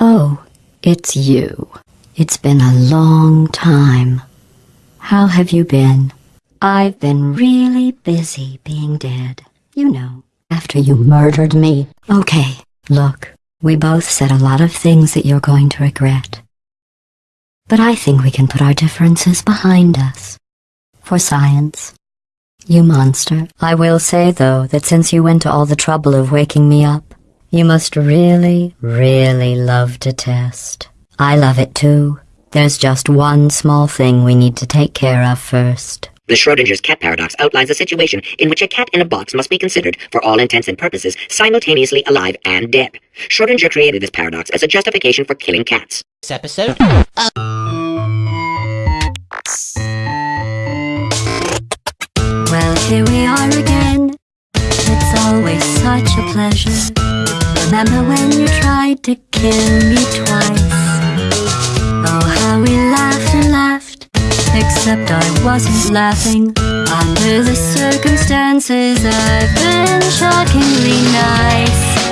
Oh, it's you. It's been a long time. How have you been? I've been really busy being dead. You know, after you murdered me. Okay, look, we both said a lot of things that you're going to regret. But I think we can put our differences behind us. For science. You monster. I will say, though, that since you went to all the trouble of waking me up, you must really, really love to test. I love it too. There's just one small thing we need to take care of first. The Schrodinger's cat paradox outlines a situation in which a cat in a box must be considered, for all intents and purposes, simultaneously alive and dead. Schrodinger created this paradox as a justification for killing cats. This episode. Well, here we are again. It's always such a pleasure. Remember when you tried to kill me twice? Oh, how we laughed and laughed. Except I wasn't laughing. Under the circumstances, I've been shockingly nice.